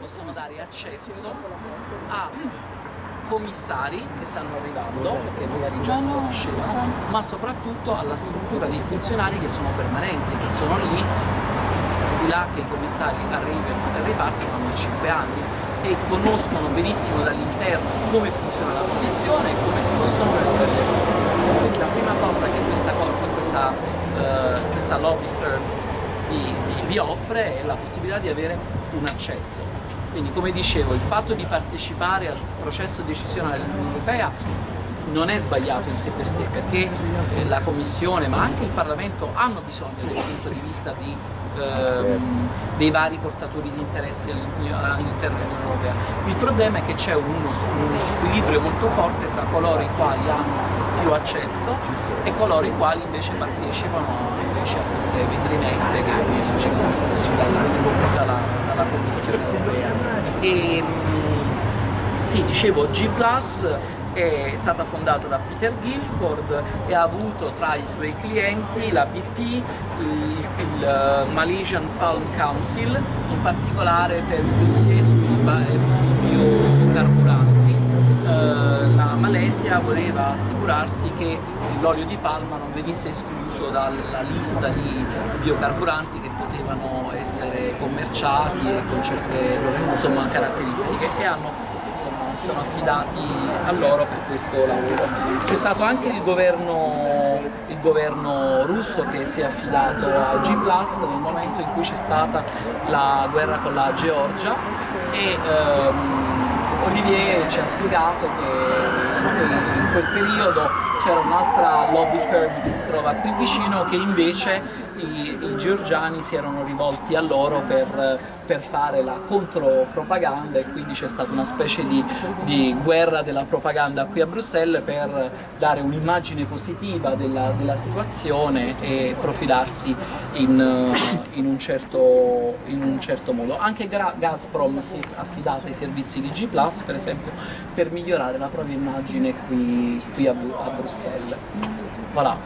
possono dare accesso a commissari che stanno arrivando, perché magari già si conoscevano, ma soprattutto alla struttura dei funzionari che sono permanenti, che sono lì, di là che i commissari arrivano e ripartono ogni 5 anni e conoscono benissimo dall'interno come funziona la commissione e come si possono muovere le cose. Quindi la prima cosa che questa, questa, uh, questa lobby firm vi, offre è la possibilità di avere un accesso. Quindi come dicevo il fatto di partecipare al processo decisionale dell'Unione Europea non è sbagliato in sé per sé perché eh, la Commissione ma anche il Parlamento hanno bisogno del punto di vista di, ehm, dei vari portatori di interessi all'interno dell'Unione Europea. Il problema è che c'è uno, uno squilibrio molto forte tra coloro i quali hanno più accesso e coloro i quali invece partecipano invece a queste vetrinette che sono messe dalla, dalla Commissione Europea. E, mm, sì, dicevo, G è stata fondata da Peter Guilford e ha avuto tra i suoi clienti la BP, il, il eh, Malaysian Palm Council, in particolare per il dossier sui, sui biocarburanti. Uh, la Malesia voleva assicurarsi che l'olio di palma non venisse escluso dalla lista di biocarburanti che potevano essere commerciati e con certe insomma, caratteristiche e hanno sono affidati a loro per questo lavoro. C'è stato anche il governo, il governo, russo che si è affidato a G nel momento in cui c'è stata la guerra con la Georgia e ehm, Olivier ci ha spiegato che in quel periodo c'era un'altra lobby firm che si trova qui vicino che invece i, i georgiani si erano rivolti a loro per per fare la contropropaganda e quindi c'è stata una specie di, di, guerra della propaganda qui a Bruxelles per dare un'immagine positiva della, della, situazione e profilarsi in, in, un certo, in, un certo, modo. Anche Gazprom si è affidata ai servizi di G+, per esempio, per migliorare la propria immagine qui, qui a, a Bruxelles. Voilà.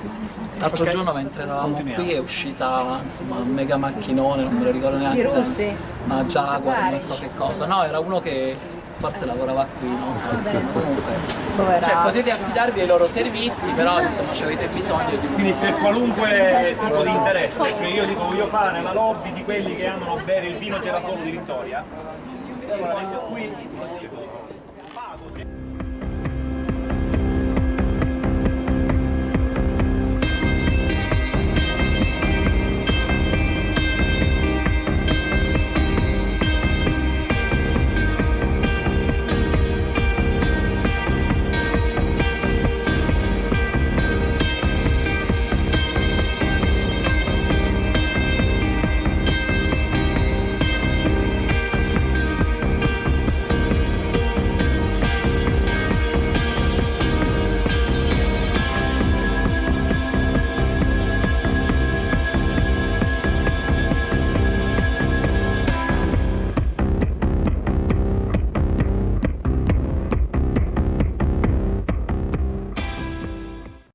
L'altro okay. giorno mentre eravamo qui è uscita insomma, un mega macchinone, non me lo ricordo neanche se una Jaguar, non so che cosa. No, era uno che forse lavorava qui, non so, insomma, comunque. Cioè potete affidarvi ai loro servizi, però insomma ci avete bisogno di Quindi per qualunque tipo di interesse, cioè io dico voglio fare la lobby di quelli che amano bere il vino c'era solo di Vittoria, allora vengo qui, pago